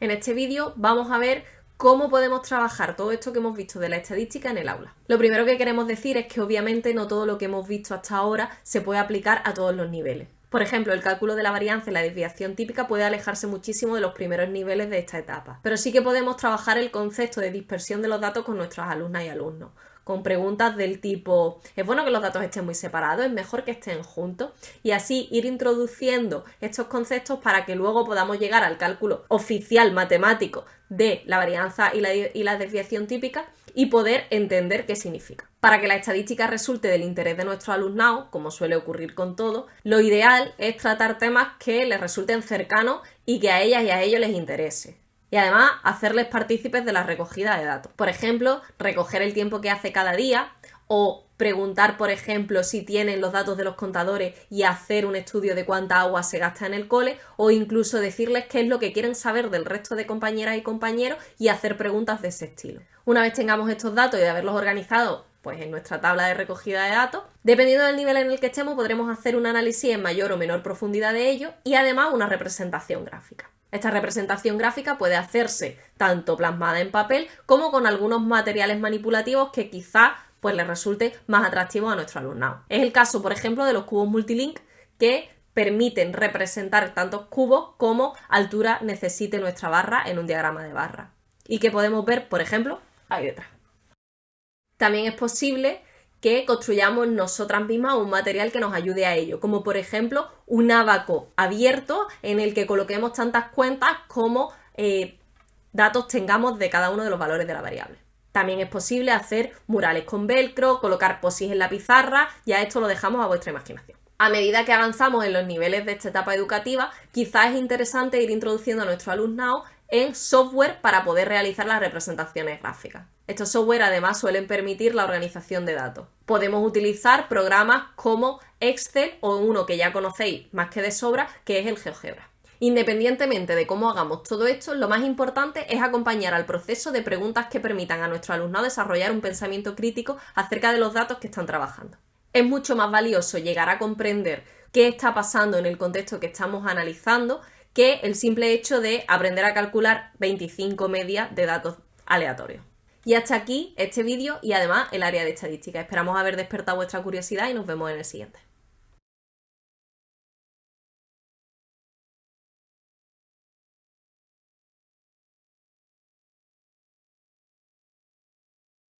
En este vídeo vamos a ver cómo podemos trabajar todo esto que hemos visto de la estadística en el aula. Lo primero que queremos decir es que obviamente no todo lo que hemos visto hasta ahora se puede aplicar a todos los niveles. Por ejemplo, el cálculo de la varianza y la desviación típica puede alejarse muchísimo de los primeros niveles de esta etapa, pero sí que podemos trabajar el concepto de dispersión de los datos con nuestras alumnas y alumnos con preguntas del tipo, ¿es bueno que los datos estén muy separados? ¿Es mejor que estén juntos? Y así ir introduciendo estos conceptos para que luego podamos llegar al cálculo oficial matemático de la varianza y la, y la desviación típica y poder entender qué significa. Para que la estadística resulte del interés de nuestro alumnado, como suele ocurrir con todo, lo ideal es tratar temas que les resulten cercanos y que a ellas y a ellos les interese y además hacerles partícipes de la recogida de datos. Por ejemplo, recoger el tiempo que hace cada día o preguntar, por ejemplo, si tienen los datos de los contadores y hacer un estudio de cuánta agua se gasta en el cole o incluso decirles qué es lo que quieren saber del resto de compañeras y compañeros y hacer preguntas de ese estilo. Una vez tengamos estos datos y de haberlos organizado pues en nuestra tabla de recogida de datos. Dependiendo del nivel en el que estemos, podremos hacer un análisis en mayor o menor profundidad de ello y además una representación gráfica. Esta representación gráfica puede hacerse tanto plasmada en papel como con algunos materiales manipulativos que quizá pues les resulte más atractivo a nuestro alumnado. Es el caso, por ejemplo, de los cubos multilink que permiten representar tantos cubos como altura necesite nuestra barra en un diagrama de barra y que podemos ver, por ejemplo, ahí detrás. También es posible que construyamos nosotras mismas un material que nos ayude a ello, como por ejemplo un abaco abierto en el que coloquemos tantas cuentas como eh, datos tengamos de cada uno de los valores de la variable. También es posible hacer murales con velcro, colocar posis en la pizarra, ya esto lo dejamos a vuestra imaginación. A medida que avanzamos en los niveles de esta etapa educativa, quizás es interesante ir introduciendo a nuestro alumnado en software para poder realizar las representaciones gráficas. Estos software además suelen permitir la organización de datos. Podemos utilizar programas como Excel o uno que ya conocéis más que de sobra, que es el GeoGebra. Independientemente de cómo hagamos todo esto, lo más importante es acompañar al proceso de preguntas que permitan a nuestro alumno desarrollar un pensamiento crítico acerca de los datos que están trabajando. Es mucho más valioso llegar a comprender qué está pasando en el contexto que estamos analizando que el simple hecho de aprender a calcular 25 medias de datos aleatorios. Y hasta aquí este vídeo y además el área de estadística. Esperamos haber despertado vuestra curiosidad y nos vemos en el siguiente.